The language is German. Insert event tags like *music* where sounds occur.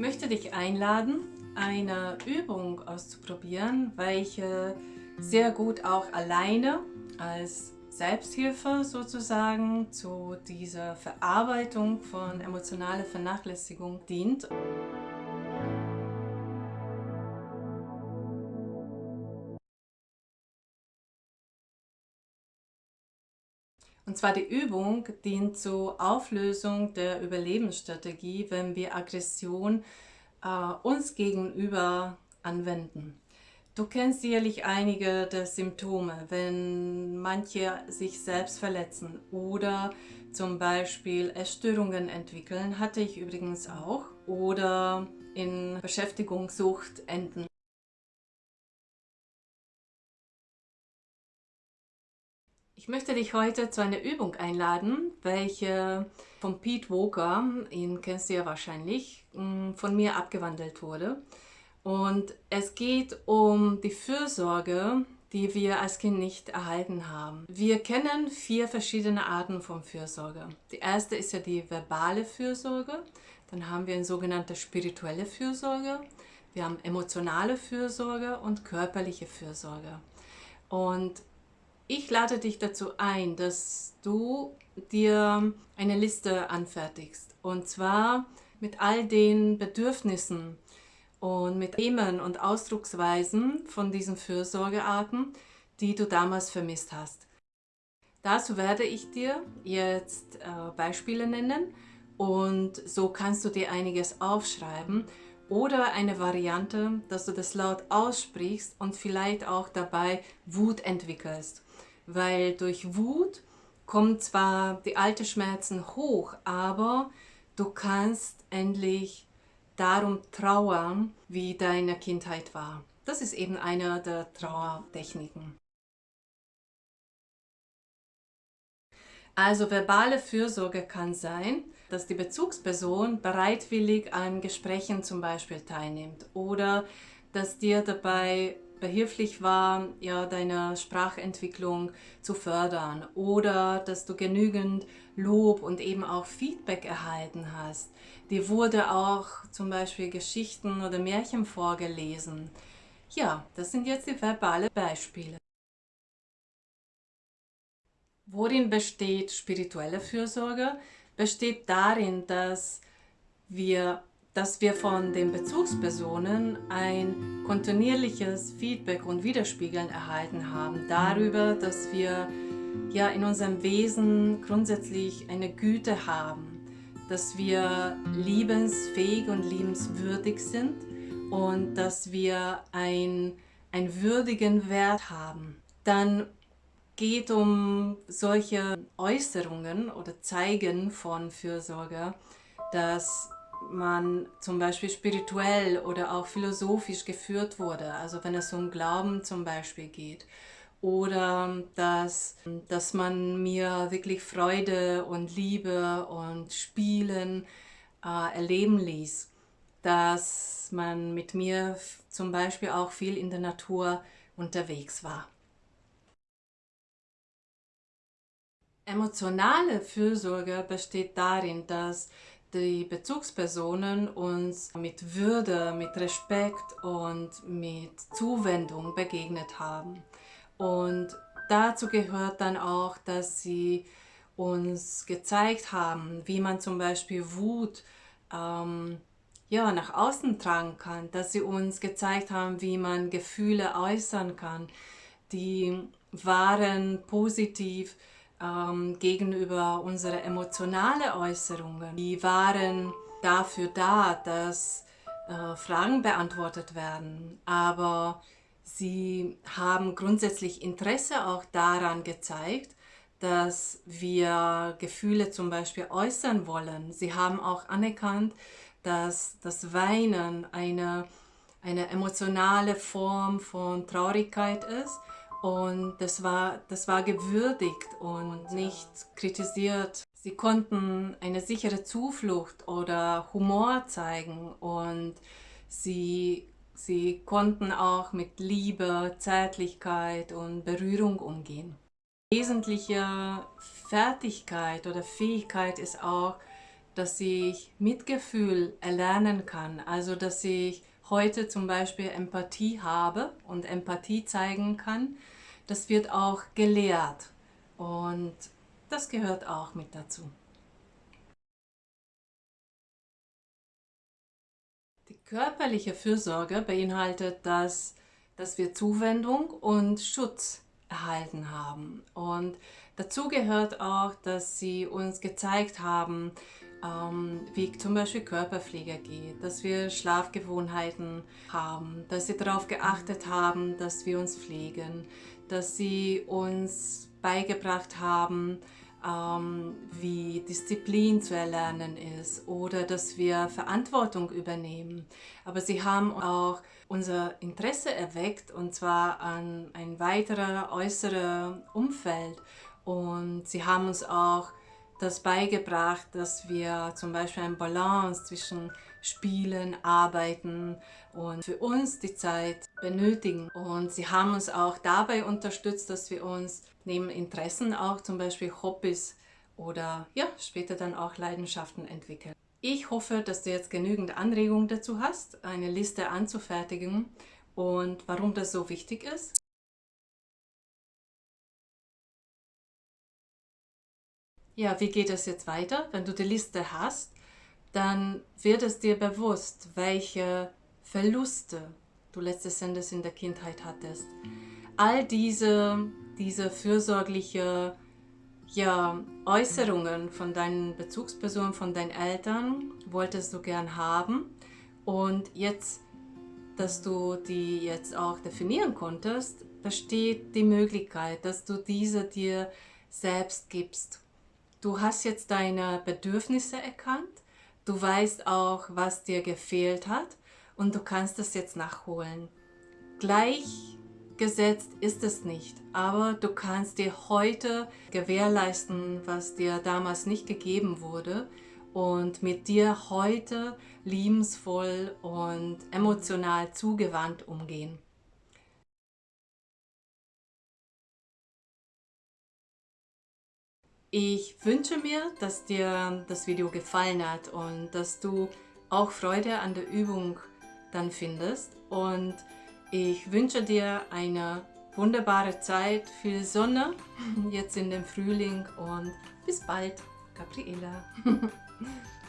möchte dich einladen, eine Übung auszuprobieren, welche sehr gut auch alleine als Selbsthilfe sozusagen zu dieser Verarbeitung von emotionaler Vernachlässigung dient. Und zwar die Übung dient zur Auflösung der Überlebensstrategie, wenn wir Aggression äh, uns gegenüber anwenden. Du kennst sicherlich einige der Symptome, wenn manche sich selbst verletzen oder zum Beispiel Essstörungen entwickeln, hatte ich übrigens auch, oder in Beschäftigungssucht enden. Ich möchte dich heute zu einer Übung einladen, welche von Pete Walker, ihn kennst du ja wahrscheinlich, mm, von mir abgewandelt wurde. Und es geht um die Fürsorge, die wir als Kind nicht erhalten haben. Wir kennen vier verschiedene Arten von Fürsorge. Die erste ist ja die verbale Fürsorge, dann haben wir eine sogenannte spirituelle Fürsorge, wir haben emotionale Fürsorge und körperliche Fürsorge. Und ich lade dich dazu ein, dass du dir eine Liste anfertigst. Und zwar mit all den Bedürfnissen und mit Themen und Ausdrucksweisen von diesen Fürsorgearten, die du damals vermisst hast. Dazu werde ich dir jetzt äh, Beispiele nennen und so kannst du dir einiges aufschreiben oder eine Variante, dass du das laut aussprichst und vielleicht auch dabei Wut entwickelst weil durch Wut kommen zwar die alten Schmerzen hoch, aber du kannst endlich darum trauern, wie deine Kindheit war. Das ist eben eine der Trauertechniken. Also verbale Fürsorge kann sein, dass die Bezugsperson bereitwillig an Gesprächen zum Beispiel teilnimmt oder dass dir dabei behilflich war, ja, deine Sprachentwicklung zu fördern oder dass du genügend Lob und eben auch Feedback erhalten hast. Dir wurde auch zum Beispiel Geschichten oder Märchen vorgelesen. Ja, das sind jetzt die verbale Beispiele. Worin besteht spirituelle Fürsorge? Besteht darin, dass wir dass wir von den Bezugspersonen ein kontinuierliches Feedback und Widerspiegeln erhalten haben darüber, dass wir ja in unserem Wesen grundsätzlich eine Güte haben, dass wir liebensfähig und liebenswürdig sind und dass wir ein, einen würdigen Wert haben. Dann geht um solche Äußerungen oder Zeigen von Fürsorge, dass man zum Beispiel spirituell oder auch philosophisch geführt wurde, also wenn es um Glauben zum Beispiel geht. Oder dass, dass man mir wirklich Freude und Liebe und Spielen äh, erleben ließ. Dass man mit mir zum Beispiel auch viel in der Natur unterwegs war. Emotionale Fürsorge besteht darin, dass die Bezugspersonen uns mit Würde, mit Respekt und mit Zuwendung begegnet haben. Und dazu gehört dann auch, dass sie uns gezeigt haben, wie man zum Beispiel Wut ähm, ja, nach außen tragen kann, dass sie uns gezeigt haben, wie man Gefühle äußern kann, die waren positiv ähm, gegenüber unsere emotionalen Äußerungen. Die waren dafür da, dass äh, Fragen beantwortet werden, aber sie haben grundsätzlich Interesse auch daran gezeigt, dass wir Gefühle zum Beispiel äußern wollen. Sie haben auch anerkannt, dass das Weinen eine, eine emotionale Form von Traurigkeit ist und das war, das war gewürdigt und nicht kritisiert. Sie konnten eine sichere Zuflucht oder Humor zeigen und sie, sie konnten auch mit Liebe, Zärtlichkeit und Berührung umgehen. Wesentliche Fertigkeit oder Fähigkeit ist auch, dass ich Mitgefühl erlernen kann, also dass ich heute zum Beispiel Empathie habe und Empathie zeigen kann, das wird auch gelehrt und das gehört auch mit dazu. Die körperliche Fürsorge beinhaltet, dass, dass wir Zuwendung und Schutz erhalten haben. Und dazu gehört auch, dass sie uns gezeigt haben, ähm, wie zum Beispiel Körperpflege geht, dass wir Schlafgewohnheiten haben, dass sie darauf geachtet haben, dass wir uns pflegen, dass sie uns beigebracht haben, ähm, wie Disziplin zu erlernen ist oder dass wir Verantwortung übernehmen. Aber sie haben auch unser Interesse erweckt und zwar an ein weiteres äußeres Umfeld und sie haben uns auch das beigebracht, dass wir zum Beispiel eine Balance zwischen Spielen, Arbeiten und für uns die Zeit benötigen. Und sie haben uns auch dabei unterstützt, dass wir uns neben Interessen auch zum Beispiel Hobbys oder ja, später dann auch Leidenschaften entwickeln. Ich hoffe, dass du jetzt genügend Anregungen dazu hast, eine Liste anzufertigen und warum das so wichtig ist. Ja, wie geht es jetzt weiter? Wenn du die Liste hast, dann wird es dir bewusst, welche Verluste du letztes Endes in der Kindheit hattest. All diese, diese fürsorgliche ja, Äußerungen von deinen Bezugspersonen, von deinen Eltern wolltest du gern haben und jetzt, dass du die jetzt auch definieren konntest, besteht die Möglichkeit, dass du diese dir selbst gibst Du hast jetzt deine Bedürfnisse erkannt, du weißt auch, was dir gefehlt hat und du kannst es jetzt nachholen. Gleichgesetzt ist es nicht, aber du kannst dir heute gewährleisten, was dir damals nicht gegeben wurde und mit dir heute liebensvoll und emotional zugewandt umgehen. Ich wünsche mir, dass dir das Video gefallen hat und dass du auch Freude an der Übung dann findest. Und ich wünsche dir eine wunderbare Zeit, viel Sonne *laughs* jetzt in dem Frühling und bis bald, Gabriela. *laughs*